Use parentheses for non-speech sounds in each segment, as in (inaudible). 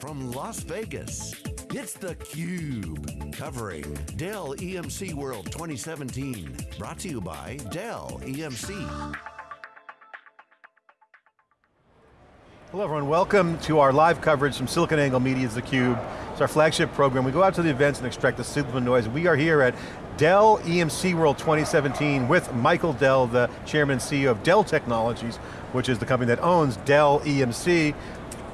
from Las Vegas, it's theCUBE, covering Dell EMC World 2017. Brought to you by Dell EMC. Hello everyone, welcome to our live coverage from SiliconANGLE Media's theCUBE. It's our flagship program. We go out to the events and extract the signal noise. We are here at Dell EMC World 2017 with Michael Dell, the chairman and CEO of Dell Technologies, which is the company that owns Dell EMC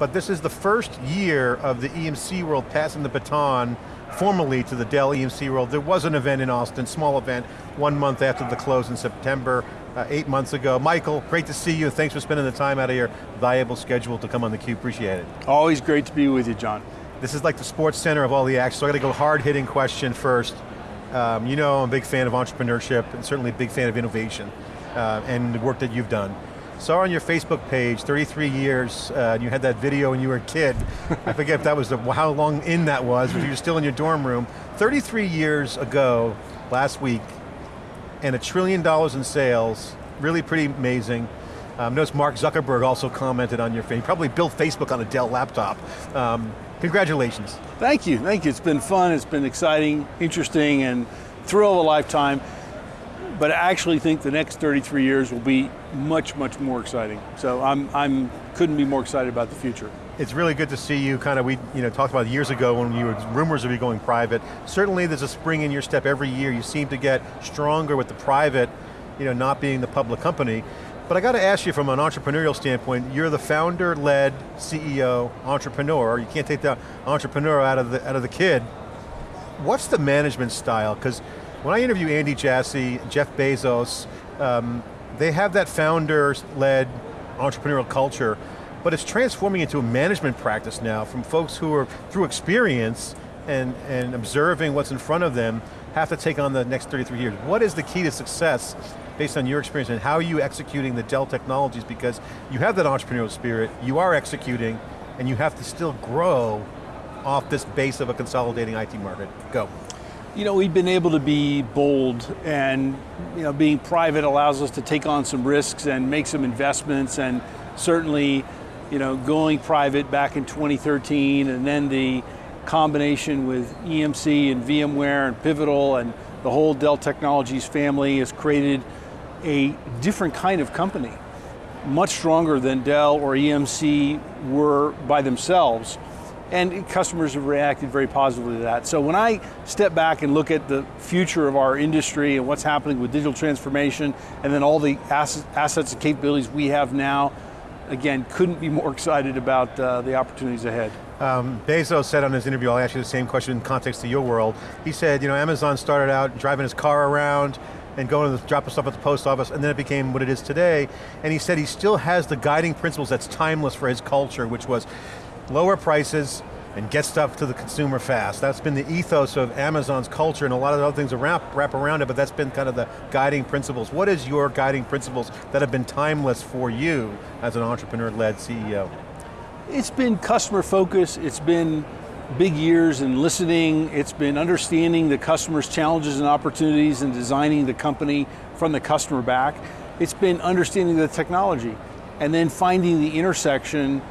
but this is the first year of the EMC World passing the baton formally to the Dell EMC World. There was an event in Austin, small event, one month after the close in September, uh, eight months ago. Michael, great to see you. Thanks for spending the time out of your valuable schedule to come on theCUBE, appreciate it. Always great to be with you, John. This is like the sports center of all the action, so I got to go hard-hitting question first. Um, you know I'm a big fan of entrepreneurship, and certainly a big fan of innovation, uh, and the work that you've done saw on your Facebook page, 33 years, uh, you had that video when you were a kid. I (laughs) forget if that was the, how long in that was, but you were still in your dorm room. 33 years ago, last week, and a trillion dollars in sales, really pretty amazing. Um, notice Mark Zuckerberg also commented on your face. He probably built Facebook on a Dell laptop. Um, congratulations. Thank you, thank you. It's been fun, it's been exciting, interesting, and thrill of a lifetime but I actually think the next 33 years will be much, much more exciting. So I'm, I'm couldn't be more excited about the future. It's really good to see you kind of, we you know, talked about years ago when you were, rumors of you going private. Certainly there's a spring in your step every year. You seem to get stronger with the private, you know, not being the public company. But I got to ask you from an entrepreneurial standpoint, you're the founder-led CEO, entrepreneur. You can't take the entrepreneur out of the, out of the kid. What's the management style? Because when I interview Andy Jassy, Jeff Bezos, um, they have that founder-led entrepreneurial culture, but it's transforming into a management practice now from folks who are, through experience and, and observing what's in front of them, have to take on the next 33 years. What is the key to success based on your experience and how are you executing the Dell technologies because you have that entrepreneurial spirit, you are executing, and you have to still grow off this base of a consolidating IT market. Go. You know, we've been able to be bold and you know, being private allows us to take on some risks and make some investments and certainly you know, going private back in 2013 and then the combination with EMC and VMware and Pivotal and the whole Dell Technologies family has created a different kind of company, much stronger than Dell or EMC were by themselves and customers have reacted very positively to that. So when I step back and look at the future of our industry and what's happening with digital transformation, and then all the assets and capabilities we have now, again, couldn't be more (laughs) excited about uh, the opportunities ahead. Um, Bezos said on his interview, I'll ask you the same question in context to your world. He said, you know, Amazon started out driving his car around and going to drop stuff at the post office, and then it became what it is today. And he said he still has the guiding principles that's timeless for his culture, which was lower prices, and get stuff to the consumer fast. That's been the ethos of Amazon's culture and a lot of other things wrap, wrap around it, but that's been kind of the guiding principles. What is your guiding principles that have been timeless for you as an entrepreneur-led CEO? It's been customer focus, it's been big years in listening, it's been understanding the customer's challenges and opportunities and designing the company from the customer back. It's been understanding the technology and then finding the intersection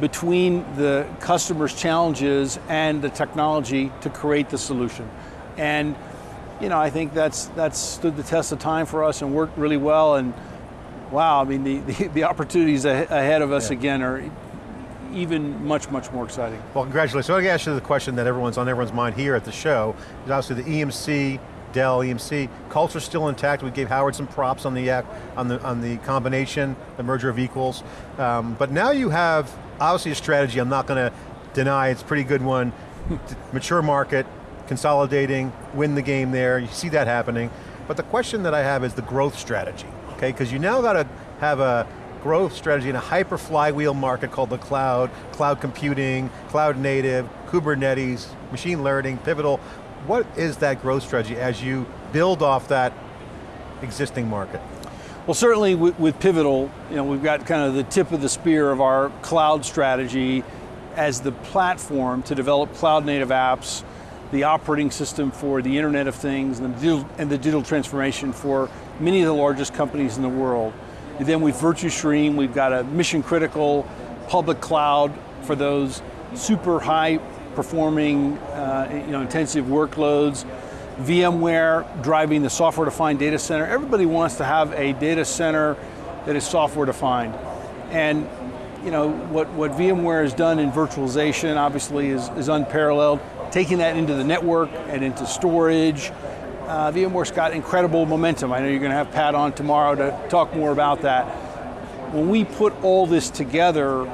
between the customer's challenges and the technology to create the solution. And you know, I think that's, that's stood the test of time for us and worked really well and wow, I mean, the, the, the opportunities ahead of us yeah. again are even much, much more exciting. Well, congratulations. So I want to ask you the question that everyone's on everyone's mind here at the show, is obviously the EMC, Dell, EMC, culture still intact. We gave Howard some props on the, on the, on the combination, the merger of equals. Um, but now you have obviously a strategy I'm not going to deny, it's a pretty good one. Mature market, consolidating, win the game there, you see that happening. But the question that I have is the growth strategy, okay? Because you now got to have a growth strategy in a hyper flywheel market called the cloud, cloud computing, cloud native, Kubernetes, machine learning, pivotal. What is that growth strategy as you build off that existing market? Well, certainly with, with, Pivotal, you know, we've got kind of the tip of the spear of our cloud strategy as the platform to develop cloud native apps, the operating system for the Internet of Things, and the digital, and the digital transformation for many of the largest companies in the world. And then with Virtustream, we've got a mission critical public cloud for those super high performing, uh, you know, intensive workloads. VMware driving the software defined data center. Everybody wants to have a data center that is software defined. And you know, what, what VMware has done in virtualization obviously is, is unparalleled. Taking that into the network and into storage, uh, VMware's got incredible momentum. I know you're going to have Pat on tomorrow to talk more about that. When we put all this together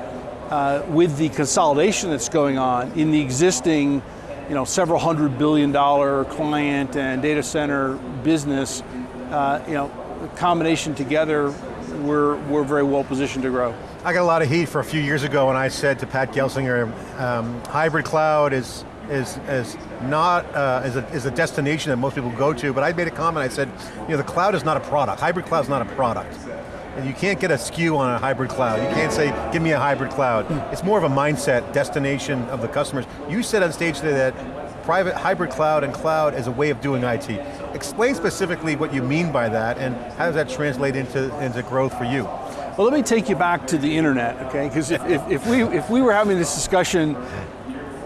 uh, with the consolidation that's going on in the existing you know, several hundred billion dollar client and data center business, uh, you know, combination together, we're, we're very well positioned to grow. I got a lot of heat for a few years ago when I said to Pat Gelsinger, um, hybrid cloud is is, is not uh, is, a, is a destination that most people go to, but I made a comment, I said, you know, the cloud is not a product. Hybrid cloud is not a product. And you can't get a SKU on a hybrid cloud. You can't say, give me a hybrid cloud. It's more of a mindset, destination of the customers. You said on stage today that private hybrid cloud and cloud is a way of doing IT. Explain specifically what you mean by that and how does that translate into, into growth for you? Well, let me take you back to the internet, okay? Because if, if, if, we, if we were having this discussion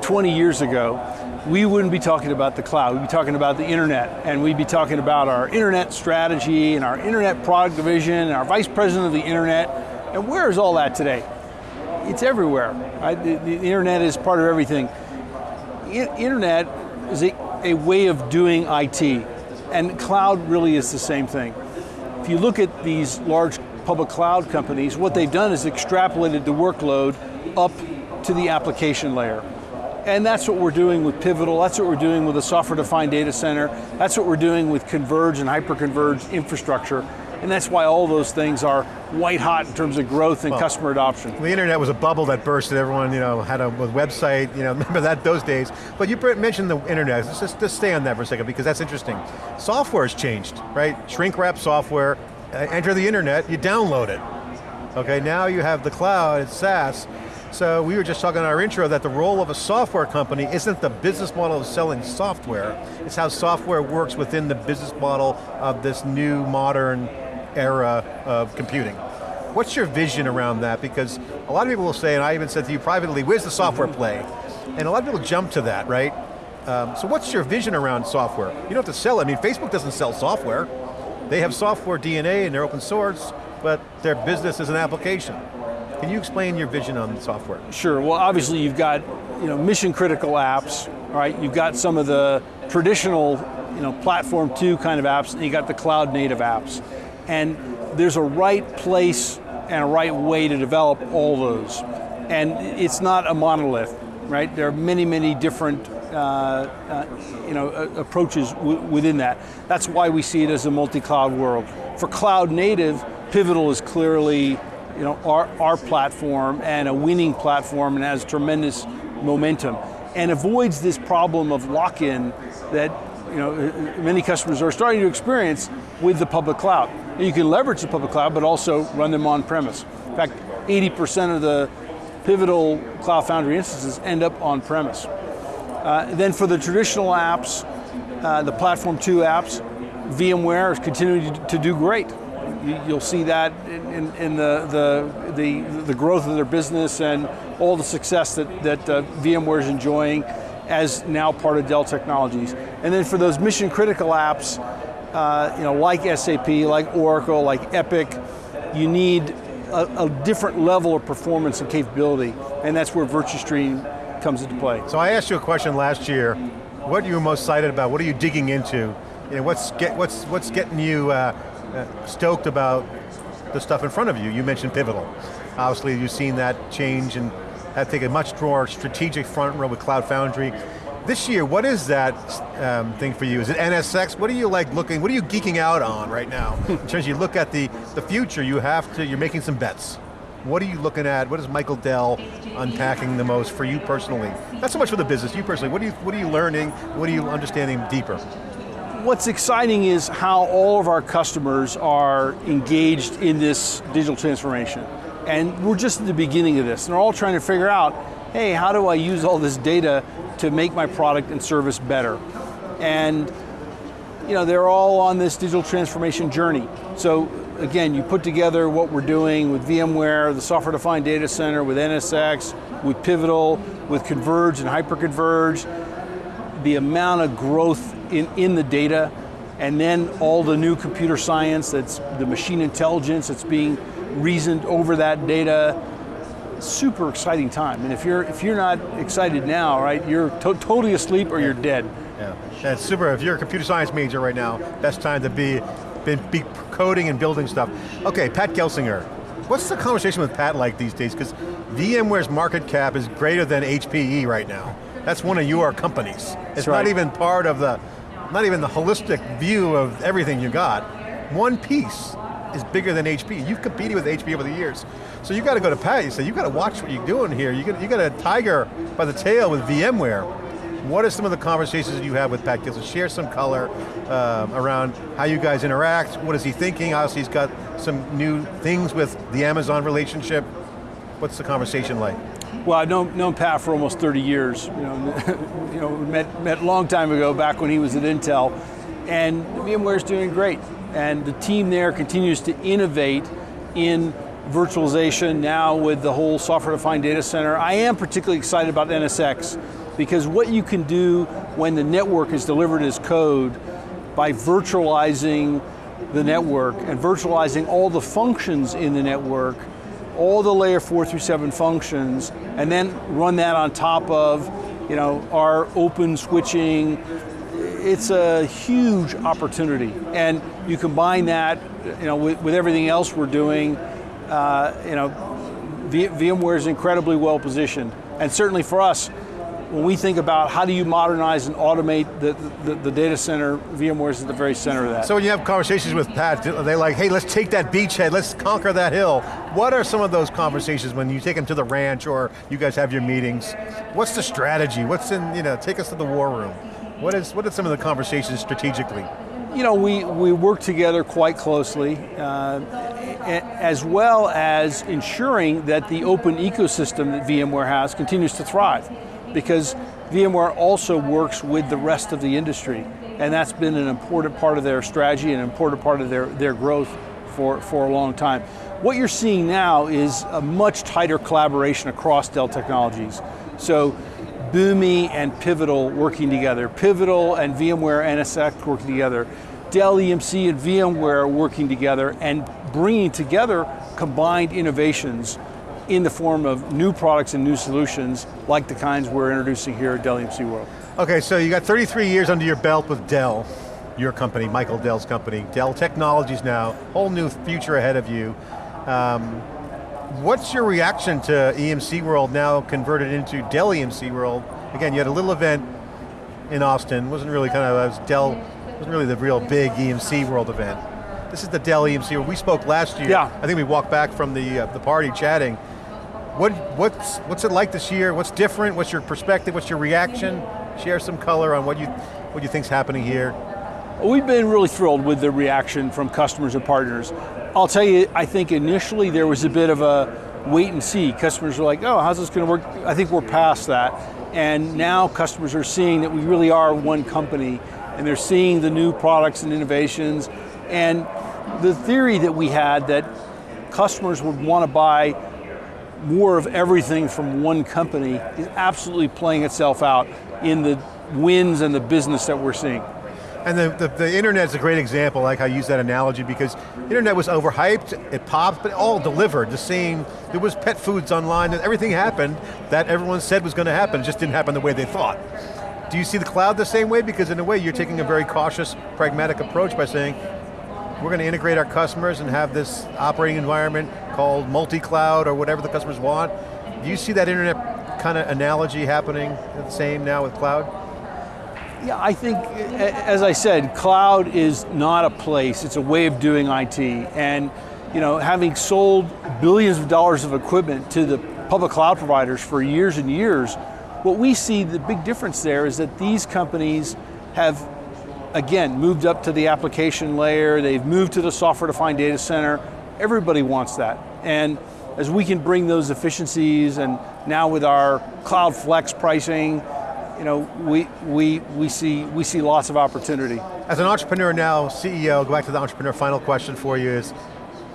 20 years ago, we wouldn't be talking about the cloud, we'd be talking about the internet, and we'd be talking about our internet strategy and our internet product division and our vice president of the internet, and where is all that today? It's everywhere, right? The, the internet is part of everything. I, internet is a, a way of doing IT, and cloud really is the same thing. If you look at these large public cloud companies, what they've done is extrapolated the workload up to the application layer. And that's what we're doing with Pivotal, that's what we're doing with a software-defined data center, that's what we're doing with converged and hyper-converged infrastructure, and that's why all those things are white hot in terms of growth and well, customer adoption. The internet was a bubble that burst and everyone you know, had a website, you know, (laughs) remember that those days. But you mentioned the internet, let's just, just stay on that for a second because that's interesting. Software has changed, right? Shrink wrap software, enter the internet, you download it. Okay, now you have the cloud, it's SaaS. So we were just talking in our intro that the role of a software company isn't the business model of selling software, it's how software works within the business model of this new modern era of computing. What's your vision around that? Because a lot of people will say, and I even said to you privately, where's the software play? And a lot of people jump to that, right? Um, so what's your vision around software? You don't have to sell it. I mean, Facebook doesn't sell software. They have software DNA and they're open source, but their business is an application. Can you explain your vision on software? Sure, well obviously you've got you know, mission critical apps, right? You've got some of the traditional you know, platform two kind of apps, and you got the cloud native apps. And there's a right place and a right way to develop all those. And it's not a monolith, right? There are many, many different uh, uh, you know, approaches within that. That's why we see it as a multi-cloud world. For cloud native, Pivotal is clearly you know, our, our platform and a winning platform and has tremendous momentum and avoids this problem of lock-in that you know, many customers are starting to experience with the public cloud. You can leverage the public cloud, but also run them on premise. In fact, 80% of the Pivotal Cloud Foundry instances end up on premise. Uh, then for the traditional apps, uh, the Platform 2 apps, VMware is continuing to do great. You'll see that in, in the, the, the, the, growth of their business and all the success that, that uh, VMware is enjoying as now part of Dell Technologies. And then for those mission critical apps, uh, you know, like SAP, like Oracle, like Epic, you need a, a different level of performance and capability, and that's where VirtuStream comes into play. So I asked you a question last year, what are you most excited about? What are you digging into? You know, what's, get, what's, what's getting you uh, stoked about the stuff in front of you? You mentioned Pivotal. Obviously you've seen that change and have taken a much more strategic front row with Cloud Foundry. This year, what is that um, thing for you? Is it NSX? What are you like looking, what are you geeking out on right now? (laughs) in terms you look at the, the future, you have to, you're making some bets. What are you looking at? What is Michael Dell unpacking the most for you personally? Not so much for the business, you personally. What are you, what are you learning? What are you understanding deeper? What's exciting is how all of our customers are engaged in this digital transformation. And we're just at the beginning of this. And they're all trying to figure out, hey, how do I use all this data to make my product and service better? And you know, they're all on this digital transformation journey. So again, you put together what we're doing with VMware, the software-defined data center, with NSX, with Pivotal, with Converge and Hyperconverge, the amount of growth in, in the data, and then all the new computer science that's the machine intelligence that's being reasoned over that data. Super exciting time. And if you're if you're not excited now, right, you're to totally asleep or you're dead. Yeah, that's super. If you're a computer science major right now, best time to be, be, be coding and building stuff. Okay, Pat Gelsinger. What's the conversation with Pat like these days? Because VMware's market cap is greater than HPE right now. That's one of your companies. It's right. not even part of the, not even the holistic view of everything you got. One piece is bigger than HP. You've competed with HP over the years. So you got to go to Pat, you say, you got to watch what you're doing here. You got, you got a tiger by the tail with VMware. What are some of the conversations that you have with Pat Gilson? Share some color um, around how you guys interact, what is he thinking? Obviously he's got some new things with the Amazon relationship. What's the conversation like? Well, I've known, known Pat for almost 30 years. You know, (laughs) you know, met, met a long time ago, back when he was at Intel, and VMware's doing great. And the team there continues to innovate in virtualization now with the whole software-defined data center. I am particularly excited about NSX because what you can do when the network is delivered as code by virtualizing the network and virtualizing all the functions in the network, all the layer four through seven functions, and then run that on top of you know, our open switching, it's a huge opportunity. And you combine that you know, with, with everything else we're doing, uh, you know, VMware is incredibly well positioned. And certainly for us, when we think about how do you modernize and automate the, the, the, data center, VMware is at the very center of that. So when you have conversations with Pat, they're they like, hey, let's take that beachhead, let's conquer that hill. What are some of those conversations when you take them to the ranch or you guys have your meetings? What's the strategy? What's in, you know, take us to the war room. What is, what are some of the conversations strategically? You know, we, we work together quite closely, uh, as well as ensuring that the open ecosystem that VMware has continues to thrive because VMware also works with the rest of the industry, and that's been an important part of their strategy and an important part of their, their growth for, for a long time. What you're seeing now is a much tighter collaboration across Dell Technologies. So Boomi and Pivotal working together, Pivotal and VMware NSX working together, Dell EMC and VMware working together and bringing together combined innovations in the form of new products and new solutions like the kinds we're introducing here at Dell EMC World. Okay, so you got 33 years under your belt with Dell, your company, Michael Dell's company. Dell Technologies now, whole new future ahead of you. Um, what's your reaction to EMC World now converted into Dell EMC World? Again, you had a little event in Austin, wasn't really kind of, was Dell, wasn't really the real big EMC World event. This is the Dell EMC, World. we spoke last year. Yeah. I think we walked back from the, uh, the party chatting. What, what's, what's it like this year? What's different? What's your perspective? What's your reaction? Share some color on what you, what you think's happening here. We've been really thrilled with the reaction from customers and partners. I'll tell you, I think initially there was a bit of a wait and see. Customers were like, oh, how's this going to work? I think we're past that. And now customers are seeing that we really are one company and they're seeing the new products and innovations. And the theory that we had that customers would want to buy more of everything from one company is absolutely playing itself out in the wins and the business that we're seeing. And the, the, the internet's a great example, like I use that analogy, because internet was overhyped, it popped, but it all delivered. The same, there was pet foods online, and everything happened that everyone said was going to happen, it just didn't happen the way they thought. Do you see the cloud the same way? Because in a way, you're taking a very cautious, pragmatic approach by saying, we're going to integrate our customers and have this operating environment called multi-cloud or whatever the customers want. Do you see that internet kind of analogy happening the same now with cloud? Yeah, I think, as I said, cloud is not a place, it's a way of doing IT. And you know, having sold billions of dollars of equipment to the public cloud providers for years and years, what we see the big difference there is that these companies have again, moved up to the application layer, they've moved to the software-defined data center. Everybody wants that. And as we can bring those efficiencies and now with our Cloud Flex pricing, you know, we, we, we, see, we see lots of opportunity. As an entrepreneur now, CEO, go back to the entrepreneur, final question for you is,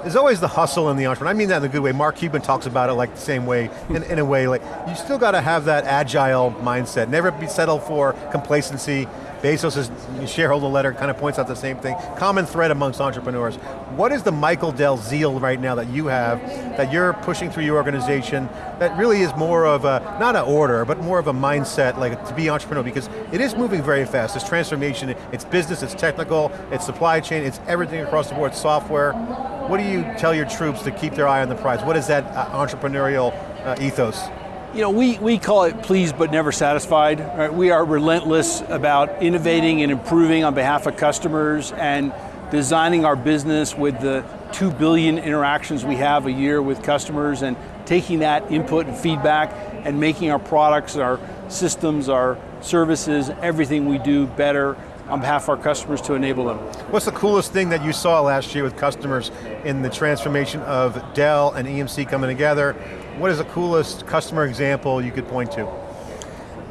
there's always the hustle in the entrepreneur. I mean that in a good way. Mark Cuban talks about it like the same way, in, in a way, like you still got to have that agile mindset. Never be settled for complacency. Bezos' shareholder letter kind of points out the same thing. Common thread amongst entrepreneurs. What is the Michael Dell zeal right now that you have, that you're pushing through your organization, that really is more of a, not an order, but more of a mindset, like to be entrepreneurial, because it is moving very fast. This transformation, it's business, it's technical, it's supply chain, it's everything across the board, software. What do you tell your troops to keep their eye on the prize? What is that uh, entrepreneurial uh, ethos? You know, we, we call it pleased but never satisfied. Right? We are relentless about innovating and improving on behalf of customers and designing our business with the 2 billion interactions we have a year with customers and taking that input and feedback and making our products, our systems, our services, everything we do better on behalf of our customers to enable them. What's the coolest thing that you saw last year with customers in the transformation of Dell and EMC coming together? What is the coolest customer example you could point to?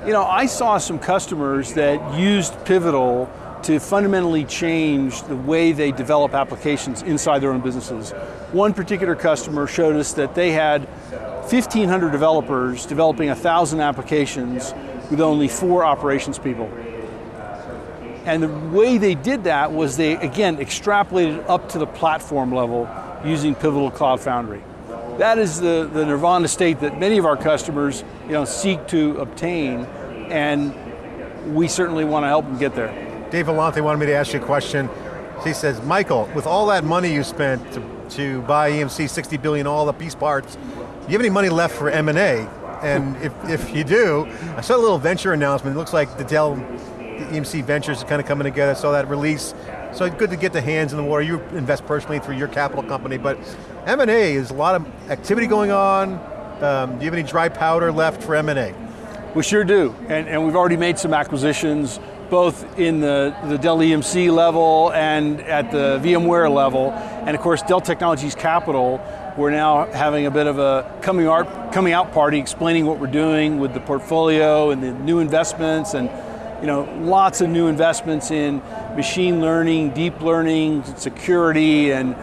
You know, I saw some customers that used Pivotal to fundamentally change the way they develop applications inside their own businesses. One particular customer showed us that they had 1,500 developers developing 1,000 applications with only four operations people. And the way they did that was they, again, extrapolated up to the platform level using Pivotal Cloud Foundry. That is the, the nirvana state that many of our customers you know, seek to obtain, and we certainly want to help them get there. Dave Vellante wanted me to ask you a question. He says, Michael, with all that money you spent to, to buy EMC, 60 billion, all the piece parts, do you have any money left for M&A? And if, if you do, I saw a little venture announcement. It looks like the Dell EMC Ventures kind of coming together, saw that release. So good to get the hands in the water. You invest personally through your capital company, but M&A is a lot of activity going on. Um, do you have any dry powder left for M&A? We sure do, and, and we've already made some acquisitions, both in the, the Dell EMC level and at the VMware level. And of course, Dell Technologies Capital, we're now having a bit of a coming out, coming out party explaining what we're doing with the portfolio and the new investments and you know, lots of new investments in machine learning, deep learning, security, and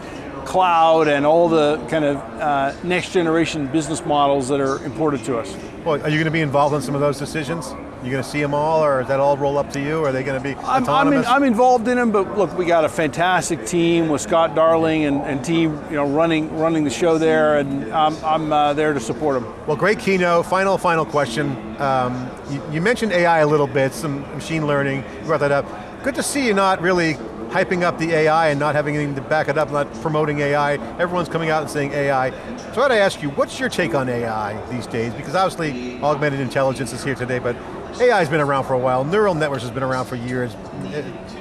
cloud, and all the kind of uh, next generation business models that are important to us. Well, are you going to be involved in some of those decisions? You going to see them all, or is that all roll up to you? Or are they going to be I'm, autonomous? I'm, in, I'm, involved in them, but look, we got a fantastic team with Scott Darling and, and team, you know, running running the show there, and I'm, I'm uh, there to support them. Well, great keynote. Final, final question. Um, you, you mentioned AI a little bit, some machine learning. You brought that up. Good to see you not really hyping up the AI and not having anything to back it up, not promoting AI. Everyone's coming out and saying AI. So I got to ask you, what's your take on AI these days? Because obviously augmented intelligence is here today, but AI's been around for a while, neural networks has been around for years.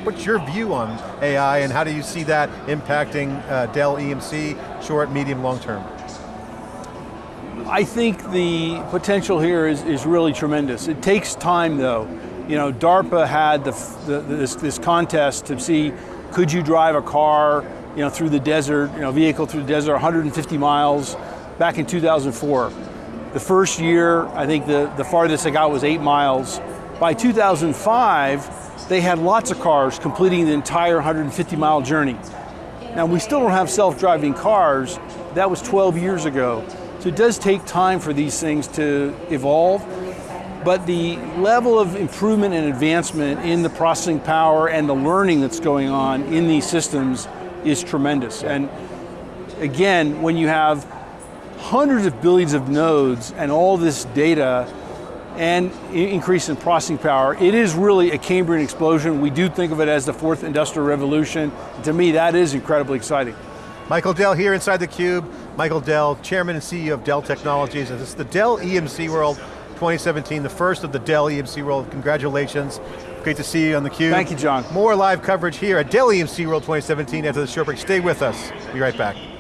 What's your view on AI and how do you see that impacting uh, Dell EMC, short, medium, long term? I think the potential here is, is really tremendous. It takes time though. You know, DARPA had the, the, this, this contest to see, could you drive a car you know, through the desert, you know, vehicle through the desert 150 miles back in 2004. The first year, I think the, the farthest I got was eight miles. By 2005, they had lots of cars completing the entire 150 mile journey. Now we still don't have self-driving cars, that was 12 years ago. So it does take time for these things to evolve, but the level of improvement and advancement in the processing power and the learning that's going on in these systems is tremendous. And again, when you have hundreds of billions of nodes and all this data and increase in processing power, it is really a Cambrian explosion. We do think of it as the fourth industrial revolution. To me, that is incredibly exciting. Michael Dell here inside theCUBE. Michael Dell, Chairman and CEO of Dell Technologies. And this is the Dell EMC World 2017, the first of the Dell EMC World. Congratulations. Great to see you on theCUBE. Thank you, John. More live coverage here at Dell EMC World 2017 after the short break. Stay with us, be right back.